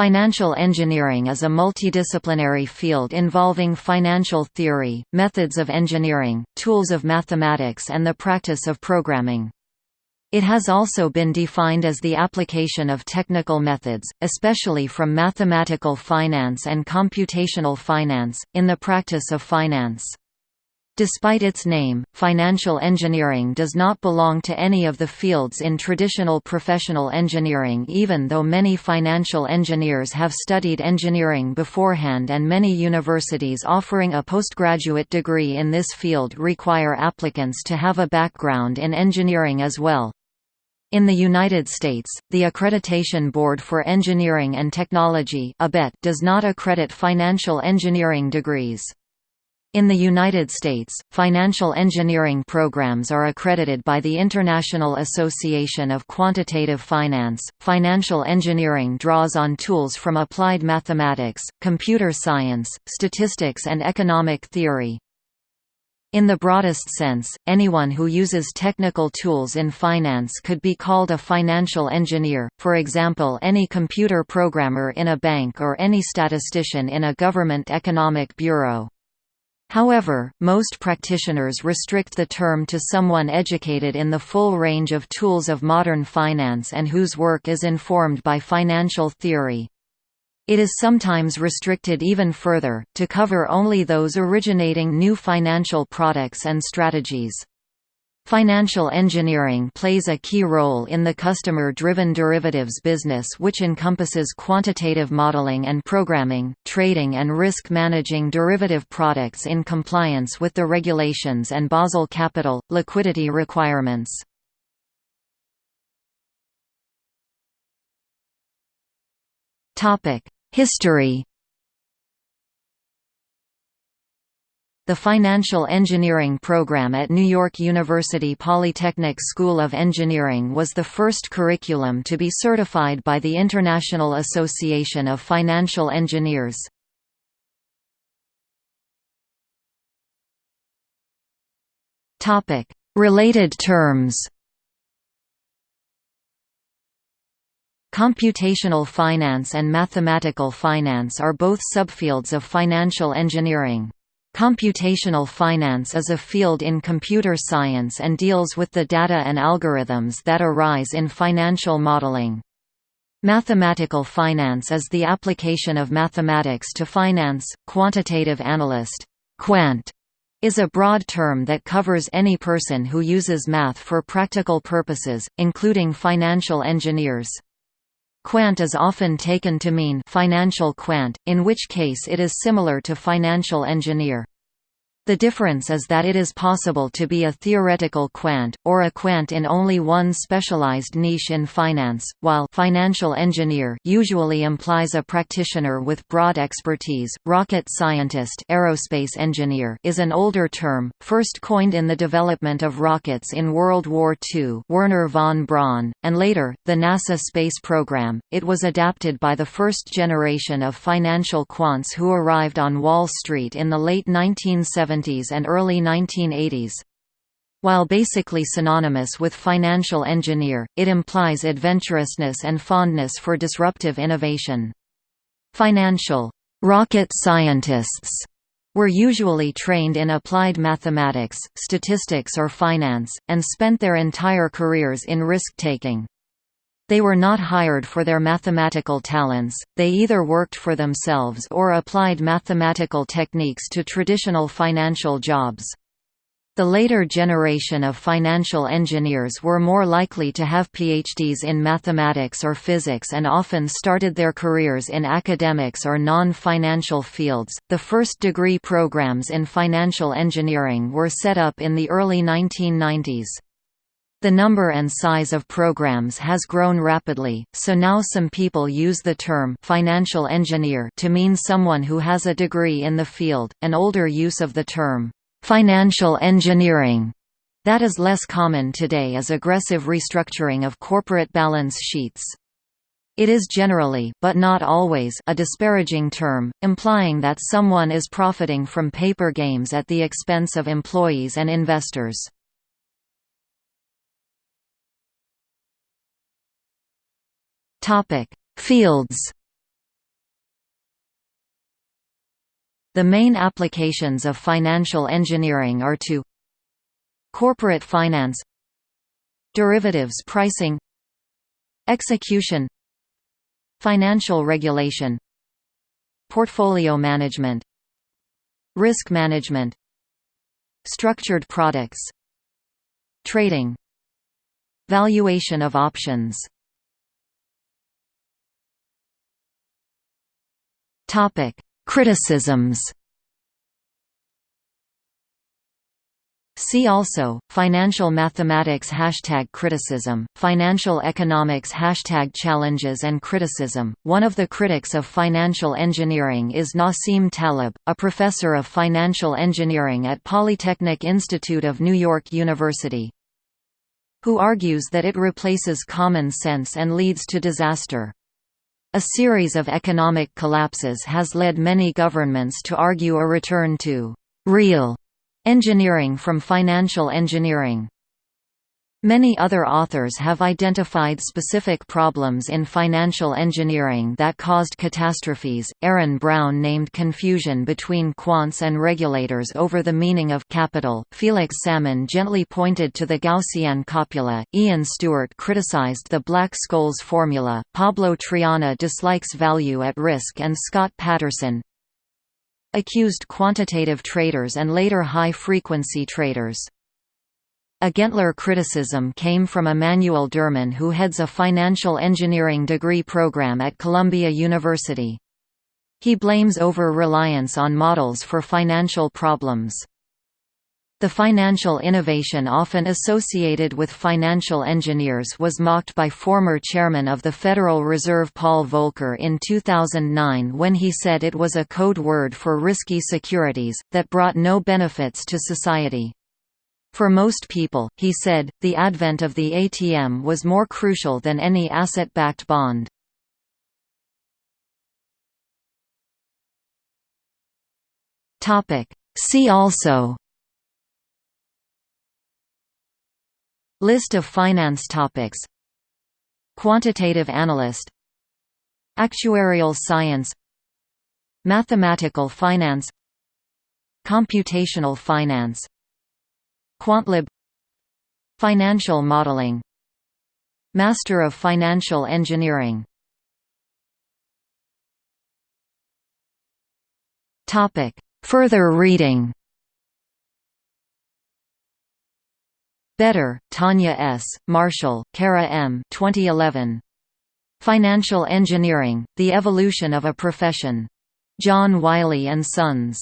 Financial engineering is a multidisciplinary field involving financial theory, methods of engineering, tools of mathematics and the practice of programming. It has also been defined as the application of technical methods, especially from mathematical finance and computational finance, in the practice of finance. Despite its name, financial engineering does not belong to any of the fields in traditional professional engineering even though many financial engineers have studied engineering beforehand and many universities offering a postgraduate degree in this field require applicants to have a background in engineering as well. In the United States, the Accreditation Board for Engineering and Technology does not accredit financial engineering degrees. In the United States, financial engineering programs are accredited by the International Association of Quantitative Finance. Financial engineering draws on tools from applied mathematics, computer science, statistics, and economic theory. In the broadest sense, anyone who uses technical tools in finance could be called a financial engineer, for example any computer programmer in a bank or any statistician in a government economic bureau. However, most practitioners restrict the term to someone educated in the full range of tools of modern finance and whose work is informed by financial theory. It is sometimes restricted even further, to cover only those originating new financial products and strategies. Financial engineering plays a key role in the customer-driven derivatives business which encompasses quantitative modeling and programming, trading and risk managing derivative products in compliance with the regulations and Basel capital, liquidity requirements. History The Financial Engineering program at New York University Polytechnic School of Engineering was the first curriculum to be certified by the International Association of Financial Engineers. Related terms Computational finance and mathematical finance are both subfields of financial engineering. Computational finance is a field in computer science and deals with the data and algorithms that arise in financial modeling. Mathematical finance is the application of mathematics to finance. Quantitative analyst quant, is a broad term that covers any person who uses math for practical purposes, including financial engineers. Quant is often taken to mean financial quant, in which case it is similar to financial engineer. The difference is that it is possible to be a theoretical quant, or a quant in only one specialized niche in finance, while financial engineer usually implies a practitioner with broad expertise. Rocket scientist aerospace engineer is an older term, first coined in the development of rockets in World War II Wernher von Braun, and later, the NASA space program. It was adapted by the first generation of financial quants who arrived on Wall Street in the late 1970s 1970s and early 1980s. While basically synonymous with financial engineer, it implies adventurousness and fondness for disruptive innovation. Financial rocket scientists were usually trained in applied mathematics, statistics or finance, and spent their entire careers in risk-taking. They were not hired for their mathematical talents, they either worked for themselves or applied mathematical techniques to traditional financial jobs. The later generation of financial engineers were more likely to have PhDs in mathematics or physics and often started their careers in academics or non-financial fields. The first degree programs in financial engineering were set up in the early 1990s. The number and size of programs has grown rapidly, so now some people use the term financial engineer to mean someone who has a degree in the field. An older use of the term financial engineering that is less common today is aggressive restructuring of corporate balance sheets. It is generally but not always a disparaging term, implying that someone is profiting from paper games at the expense of employees and investors. Topic: Fields. The main applications of financial engineering are to corporate finance, derivatives pricing, execution, financial regulation, portfolio management, risk management, structured products, trading, valuation of options topic criticisms See also, Financial Mathematics Hashtag Criticism, Financial Economics Hashtag Challenges and Criticism. One of the critics of financial engineering is Nassim Taleb, a professor of financial engineering at Polytechnic Institute of New York University, who argues that it replaces common sense and leads to disaster. A series of economic collapses has led many governments to argue a return to real Engineering from financial engineering Many other authors have identified specific problems in financial engineering that caused catastrophes. Aaron Brown named confusion between quants and regulators over the meaning of capital. Felix Salmon gently pointed to the Gaussian copula. Ian Stewart criticized the Black-Scholes formula. Pablo Triana dislikes value at risk and Scott Patterson, accused quantitative traders and later high-frequency traders. A Gentler criticism came from Emanuel Derman who heads a financial engineering degree program at Columbia University. He blames over-reliance on models for financial problems. The financial innovation often associated with financial engineers was mocked by former chairman of the Federal Reserve Paul Volcker in 2009 when he said it was a code word for risky securities, that brought no benefits to society. For most people, he said, the advent of the ATM was more crucial than any asset-backed bond. See also List of finance topics Quantitative analyst Actuarial science Mathematical finance Computational finance Quantlib Financial modeling Master of Financial Engineering Topic. Further reading Beder, Tanya S., Marshall, Cara M. 2011. Financial Engineering, The Evolution of a Profession. John Wiley & Sons.